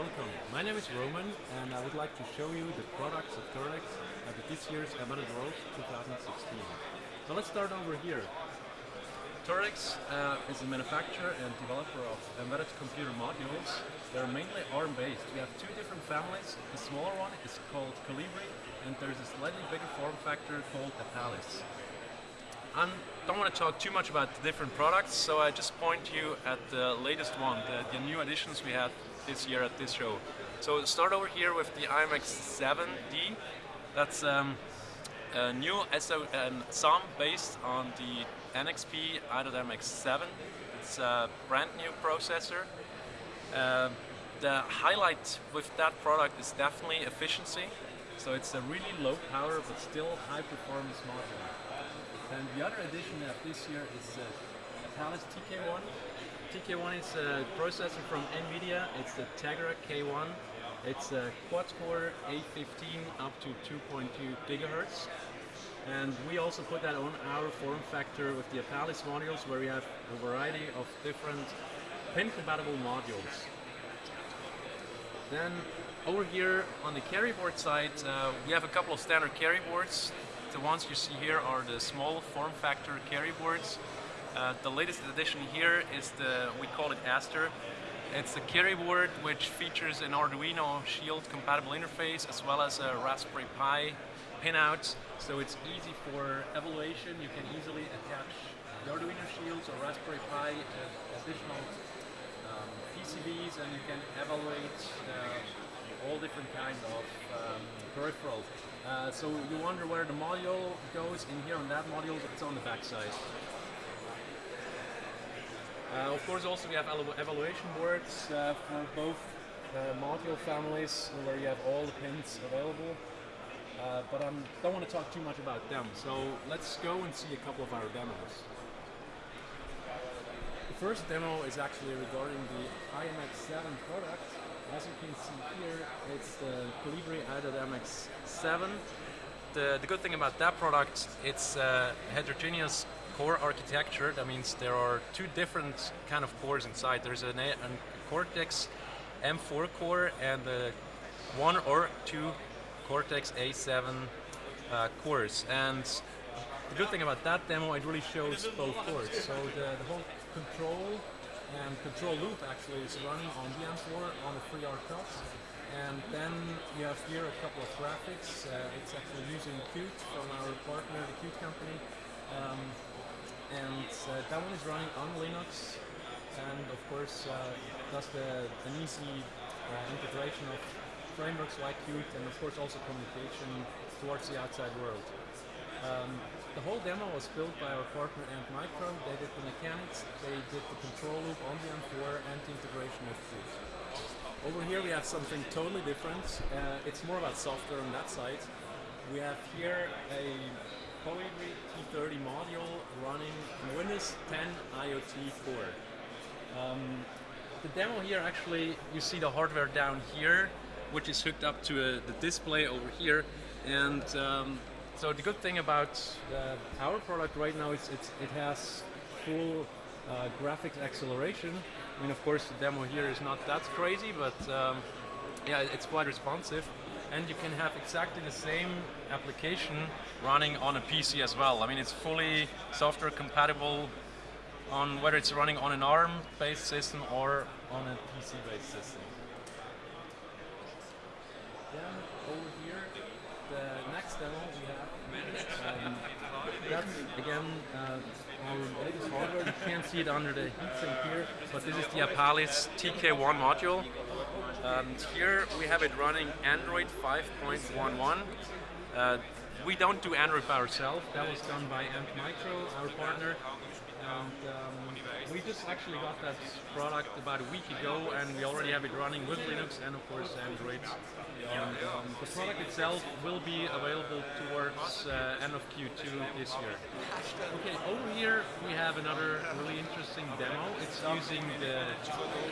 Welcome, my name is Roman and I would like to show you the products of Toradex at this year's Embedded World 2016. So let's start over here. Toradex uh, is a manufacturer and developer of embedded computer modules. They're mainly ARM-based. We have two different families. The smaller one is called Colibri and there's a slightly bigger form factor called Apalis. I don't want to talk too much about the different products, so I just point you at the latest one, the, the new additions we had this year at this show. So start over here with the IMX7D. That's um, a new SO um, SOM based on the NXP i.MX7. It's a brand new processor. Uh, the highlight with that product is definitely efficiency. So it's a really low power but still high performance module. And the other addition of this year is uh, Apalis TK1. TK1 is a processor from NVIDIA. It's the Tegra K1. It's a quad-core A15 up to 2.2 gigahertz. And we also put that on our form factor with the Apalis modules where we have a variety of different pin-compatible modules. Then over here on the carry board side, uh, we have a couple of standard carry boards the ones you see here are the small form factor carry boards. Uh, the latest addition here is the, we call it Aster. It's a carry board which features an Arduino Shield compatible interface as well as a Raspberry Pi pinout. So it's easy for evaluation. You can easily attach the Arduino Shields or Raspberry Pi additional um, PCBs and you can evaluate uh, all different kinds of um, peripherals. Uh, so you wonder where the module goes. In here on that module, it's on the back side. Uh, of course, also we have evaluation boards uh, for both uh, module families where you have all the pins available. Uh, but I don't want to talk too much about them, so let's go and see a couple of our demos. The first demo is actually regarding the IMX7 product as you can see here, it's the Colibri i.MX7. The, the good thing about that product, it's a heterogeneous core architecture. That means there are two different kind of cores inside. There's a, a Cortex M4 core and one or two Cortex A7 uh, cores. And the good thing about that demo, it really shows both cores. So the, the whole control and control loop actually is running on the M4 on the FreeR Cut. And then you have here a couple of graphics. Uh, it's actually using Qt from our partner, the Qt company. Um, and uh, that one is running on Linux. And of course, uh, does the, an easy uh, integration of frameworks like Qt and of course also communication towards the outside world. Um, the whole demo was built by our partner Antmicro. They did the mechanics, they did the control loop on the M4 and the integration with Qt. Over here we have something totally different. Uh, it's more about software on that side. We have here a Colibri T30 module running Windows 10 IoT core. Um, the demo here actually, you see the hardware down here, which is hooked up to a, the display over here. And um, so the good thing about uh, our product right now is it's, it has full uh, graphics acceleration. I mean, of course, the demo here is not that crazy, but um, yeah, it's quite responsive. And you can have exactly the same application running on a PC as well. I mean, it's fully software compatible on whether it's running on an ARM-based system or on a PC-based system. Then over here, the next demo we have um, that's again uh, our latest hardware. You can't see it under the heatsink here, but this is the Apalis TK1 module. And here we have it running Android 5.11. Uh, we don't do Android by ourselves. That was done by Antmicro, our partner. And um, we just actually got that product about a week ago and we already have it running with Linux and of course Android. And um, the product itself will be available towards uh, end of Q2 this year. Okay, over here we have another really interesting demo. It's using the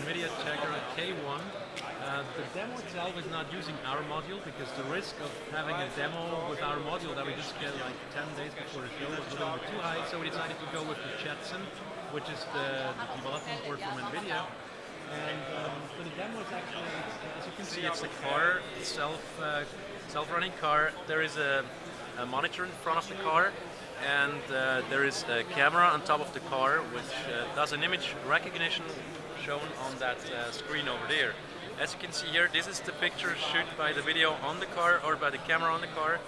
NVIDIA Tegra K1. Uh, the demo itself is not using our module because the risk of having a demo with our module that we just get like 10 days before the show was a little bit too high, so we decided to go with the Jetson which is the, the development board from NVIDIA. And um, the demo, it's actually, as you can see, it's a car, self, uh, self-running car. There is a, a, monitor in front of the car, and uh, there is a camera on top of the car, which uh, does an image recognition shown on that uh, screen over there. As you can see here, this is the picture shoot by the video on the car or by the camera on the car.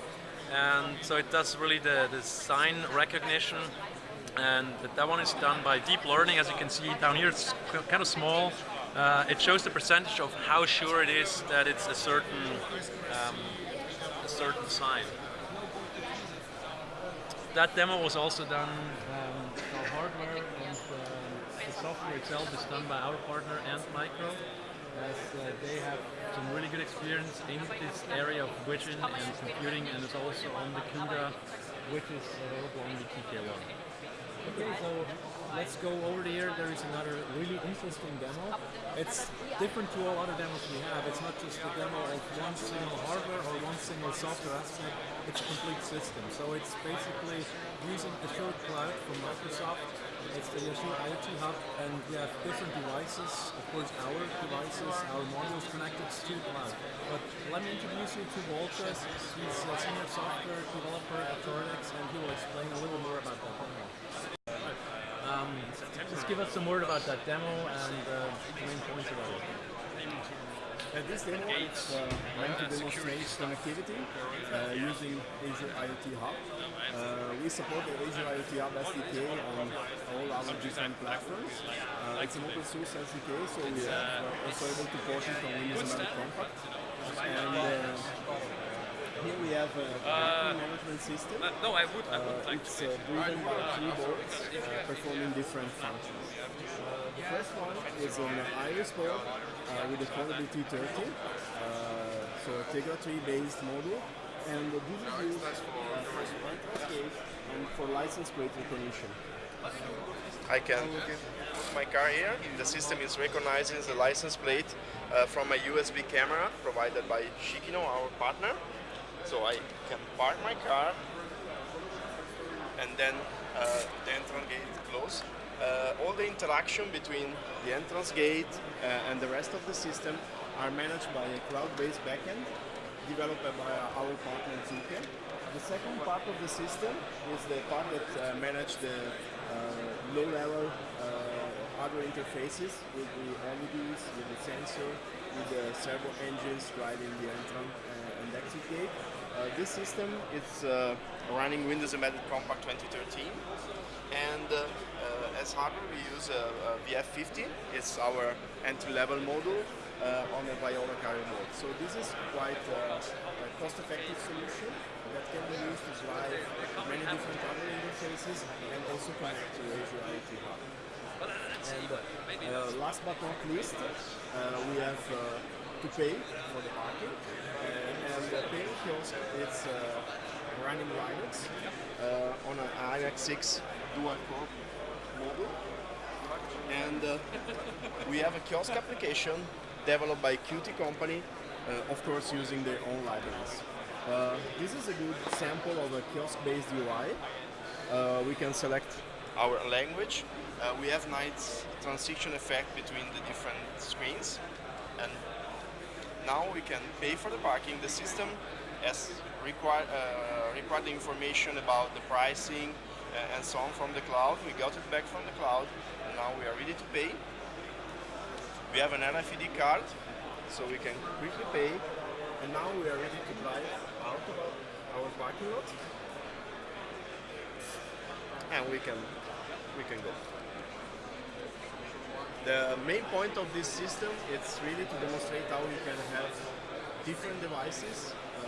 And so it does really the, the sign recognition and that one is done by deep learning. As you can see down here, it's kind of small. Uh, it shows the percentage of how sure it is that it's a certain um, a certain sign. That demo was also done um, for hardware, and uh, the software itself is done by our partner Ant Micro, as uh, they have some really good experience in this area of vision and computing, and it's also on the CUDA, which is available on the TK1. Okay, so let's go over here. There is another really interesting demo. It's different to all other demos we have. It's not just a demo of one single hardware or one single software aspect. It's a complete system. So it's basically using Azure Cloud from Microsoft. It's the Azure IoT Hub, and we have different devices. Of course, our devices, our modules connected to cloud. But let me introduce you to Wolters. He's a senior software developer at Toradex, and he will explain a little more about that. Just give us some word about that demo and uh, the main points about it. Uh, this demo is uh, meant to demonstrate connectivity uh, using Azure IoT Hub. Uh, we support the Azure IoT Hub SDK on all our different platforms. Uh, it's an open source SDK, so we are also able to port it on Windows Compact. And here we have a uh, management system. Uh, no, I would. I would uh, like it's uh, driven by keyboards boards uh, performing different functions. the first one is an Iris board uh, with a Colibri T30, so a Tegra 3 based module, and this is used for Entrance and for license plate recognition. I can put my car here. The system is recognizing the license plate uh, from a USB camera provided by Shikino, our partner. So I can park my car and then uh, the entrance gate close. Uh, all the interaction between the entrance gate uh, and the rest of the system are managed by a cloud-based backend developed by our partner Zuke. The second part of the system is the part that uh, manages the uh, low-level uh, hardware interfaces with the LEDs, with the sensor, with the servo engines driving the entrance and exit gate. Uh, this system is uh, running Windows Embedded Compact 2013 and uh, uh, as hardware we use a VF50, it's our entry-level module uh, on a Viola carrier board. So this is quite a cost-effective solution that can be used to drive many different other interfaces and also connect to Azure IoT Hub. And uh, last but not least, we have to pay for the parking paying it's uh, running Linux uh, on an i.MX6 dual core model. And uh, we have a kiosk application developed by Qt company, uh, of course using their own libraries. Uh, this is a good sample of a kiosk-based UI. Uh, we can select our language. we have nice transition effect between the different screens and now we can pay for the parking. The system has required, uh, required the information about the pricing uh, and so on from the cloud. We got it back from the cloud and now we are ready to pay. We have an RFID card so we can quickly pay and now we are ready to drive out of our parking lot and we can we can go. The main point of this system is really to demonstrate how you can have different devices uh,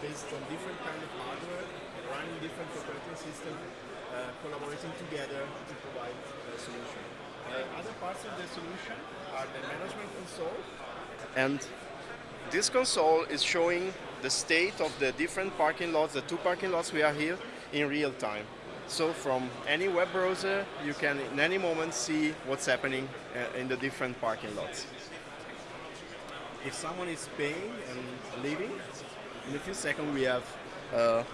based on different kind of hardware, running different operating systems, uh, collaborating together to provide a solution. Uh, other parts of the solution are the management console. And this console is showing the state of the different parking lots, the two parking lots we are here, in real time. So from any web browser, you can in any moment see what's happening uh, in the different parking lots. If someone is paying and leaving, in a few seconds we have uh,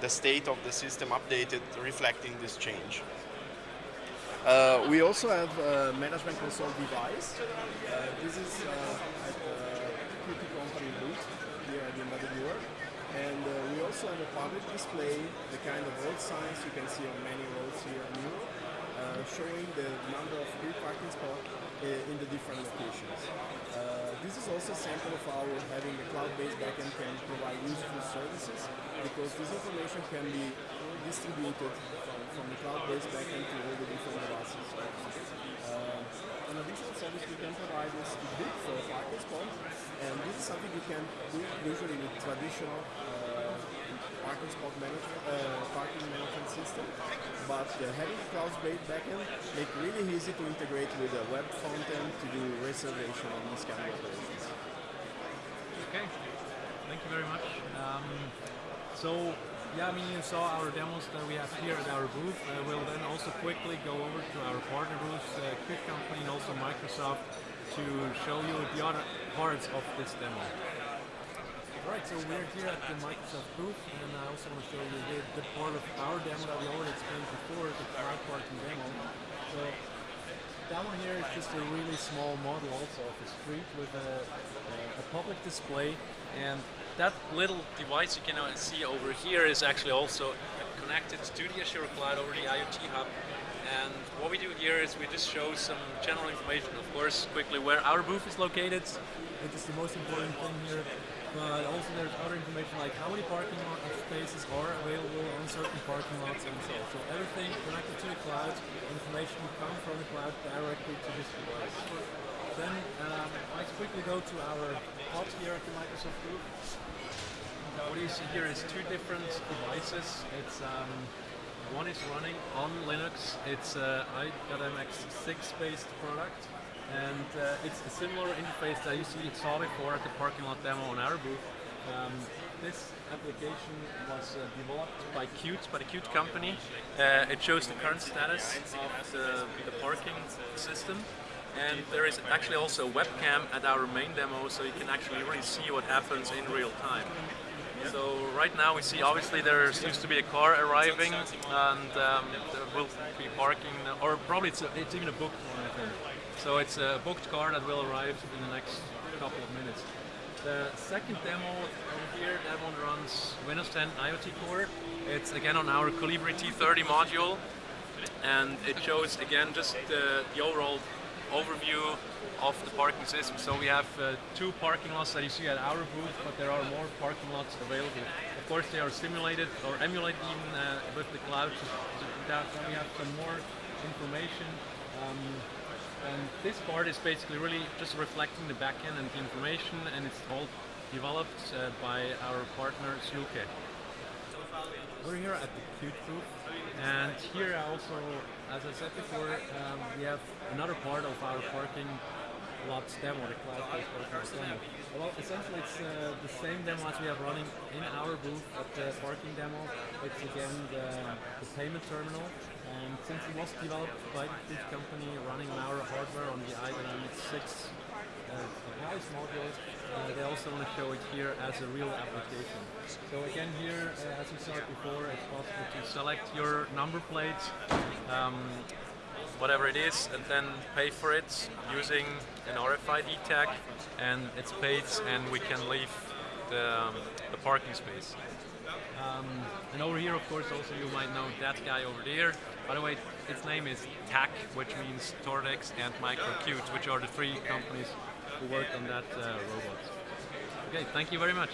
the state of the system updated reflecting this change. Uh, we also have a management console device. Uh, this is uh, at the company booth here at the Embedded Europe. And uh, we also have a public display, the kind of road signs you can see on many roads here in Europe, uh, showing the number of free parking spots uh, in the different locations. Uh, this is also a sample of how having a cloud-based backend can provide useful services because this information can be distributed from, from the cloud-based backend to all the different devices. An additional service we can provide is to book for a spot, and this is something you can do usually with traditional uh, parking spot management, uh, parking management system. But uh, having cloud-based backend make really easy to integrate with a web front end to do reservation on these kind of operations. Okay, thank you very much. Um, so, yeah, I mean, you saw our demos that we have here at our booth. Uh, we'll then also quickly go over to our partner booths, uh, Qt Company and also Microsoft, to show you the other parts of this demo. Alright, so we're here at the Microsoft booth, and I also want to show you the, the part of our demo that we already explained before, the cloud parking demo. So, that one here is just a really small model also of a street with a, a public display and that little device you can see over here is actually also connected to the Azure Cloud over the IoT Hub and what we do here is we just show some general information of course quickly where our booth is located which is the most important thing here but also there's other information like how many parking lot spaces are available on certain parking lots and so on. So everything connected to the cloud, information will come from the cloud directly to this device. Then um, let's quickly go to our hub here at the Microsoft Group. What you see here is two different devices. It's um, one is running on Linux. It's uh, i.MX6 based product and uh, it's a similar interface that you see saw before at the parking lot demo on our booth. Um, this application was uh, developed by Qt, by the Qt company. Uh, it shows the current status of the, the, parking system. And there is actually also a webcam at our main demo, so you can actually really see what happens in real time. So right now we see obviously there seems to be a car arriving and um, there will be parking, or probably it's, a, it's even a booked one I think. So it's a booked car that will arrive in the next couple of minutes. The second demo over here, that one runs Windows 10 IoT Core. It's again on our Colibri T30 module and it shows again just the, the overall overview of the parking system. So we have uh, two parking lots that you see at our booth, but there are more parking lots available. Of course they are simulated or emulated even uh, with the cloud. So that we have some more information. Um, and this part is basically really just reflecting the backend and the information and it's all developed uh, by our partner Sluke. We're here at the Qt booth and here I also, as I said before, um, we have another part of our parking lots demo, the cloud-based parking demo. Well, essentially it's uh, the same demo as we have running in our booth at the parking demo. It's again the, the payment terminal and since it was developed by this company running on our hardware on the i.MX6 uh, device module, uh, they also want to show it here as a real application. So again here, uh, as we saw before, it's possible to select your number plate, um, whatever it is, and then pay for it using an RFID tag, and it's paid, and we can leave the, um, the parking space. Um, and over here, of course, also you might know that guy over there. By the way, its name is TAC, which means Toradex and MicroQt, which are the three companies who worked on that uh, robot. Okay, thank you very much.